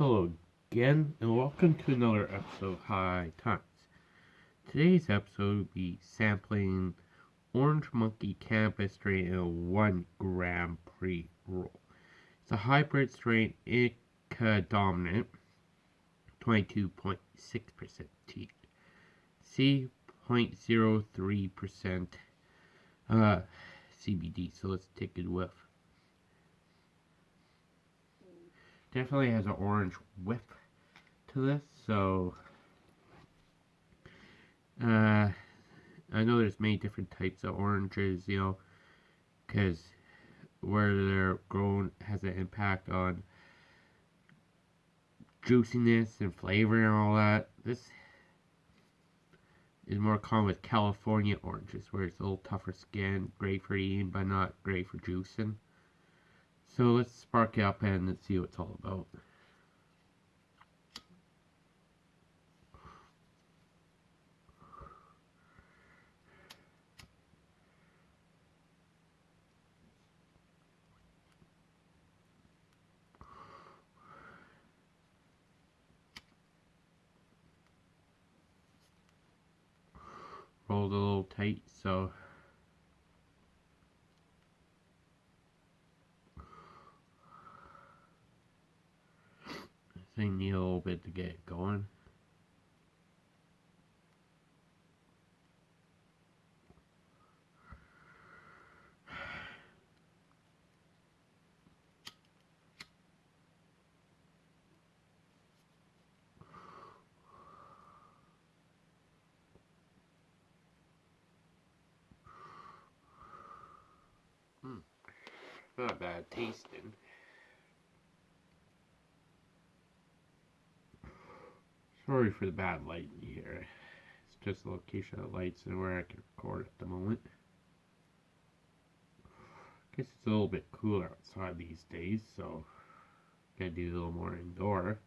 Hello again, and welcome to another episode of High Times. Today's episode will be sampling Orange Monkey Cannabis strain in a 1 gram pre roll. It's a hybrid strain, indica dominant, 22.6% THC, 0.03% uh, CBD. So let's take a whiff. Definitely has an orange whiff to this, so uh, I know there's many different types of oranges, you know, because where they're grown has an impact on juiciness and flavor and all that. This is more common with California oranges, where it's a little tougher skin, great for eating, but not great for juicing. So let's spark up and see what it's all about. Rolled a little tight, so thing need a little bit to get going. Hmm. Not bad tasting. Sorry for the bad lighting here. It's just the location of the lights and where I can record at the moment. I Guess it's a little bit cooler outside these days, so I gotta do a little more indoor.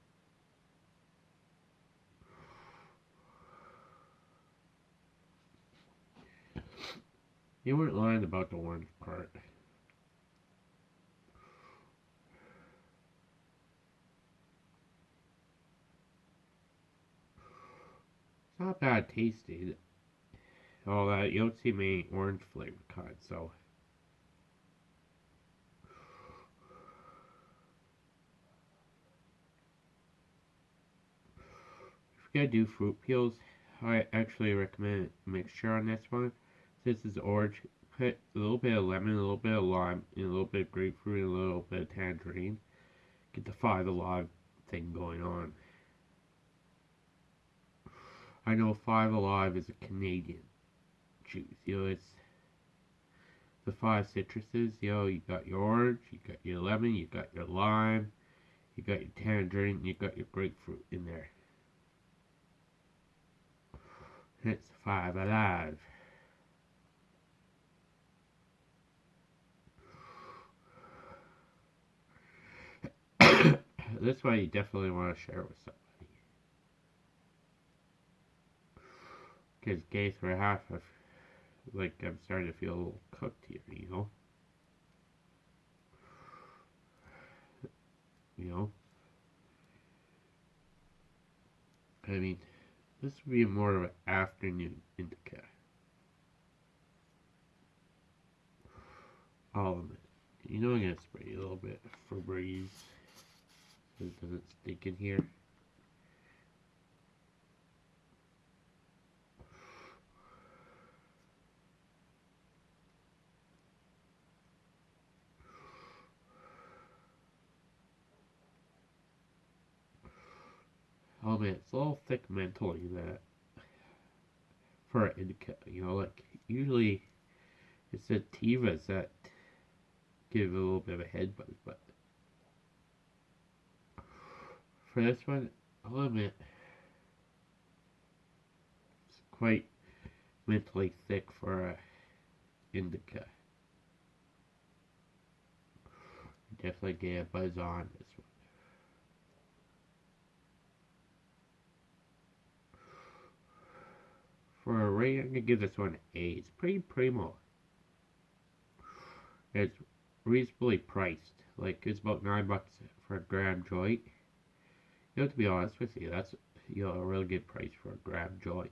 You weren't lying about the orange part. Not bad tasting. All that you don't see many orange flavor kind, so. If you're gonna do fruit peels, I actually recommend mixture on this one. This is orange. Put a little bit of lemon, a little bit of lime, and a little bit of grapefruit, and a little bit of tangerine. Get the five alive thing going on. I know Five Alive is a Canadian juice. You know, it's the five citruses. You know, you got your orange, you got your lemon, you got your lime, you got your tangerine, you got your grapefruit in there. It's Five Alive. this one you definitely want to share with someone. Because case for half of, like, I'm starting to feel a little cooked here, you know? You know? I mean, this would be more of an afternoon indica. All of it. You know I'm going to spray a little bit Febreze. So it doesn't stick in here. Oh man, it's a little thick mentally that for an indica, you know, like usually it's the Tivas that give a little bit of a head buzz, but for this one, oh, I'll admit it's quite mentally thick for a indica. Definitely get a buzz on this one. I'm to give this one an A. It's pretty primo. It's reasonably priced. Like, it's about 9 bucks for a gram joint. You know, to be honest with you, that's you know a really good price for a gram joint.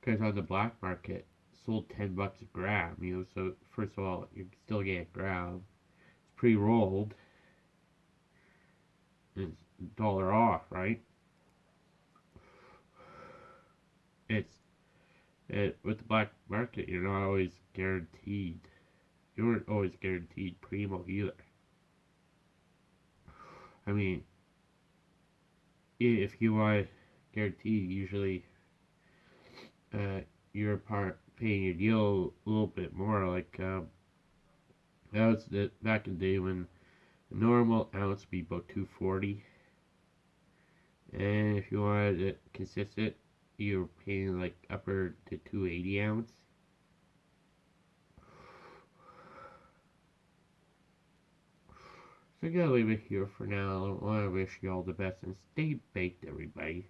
Because on the black market, sold ten bucks a gram. You know, so first of all, you still get a gram. It's pre-rolled. It's dollar off, right? It's it with the black market. You're not always guaranteed. You weren't always guaranteed primo either. I mean, if you want guaranteed, usually uh, you're part paying your deal a little bit more. Like um, that was the back in the day when a normal ounce would be about two forty, and if you wanted it consistent, you're paying like upper to two eighty ounce. So I'm gonna leave it here for now. I want to wish you all the best and stay baked, everybody.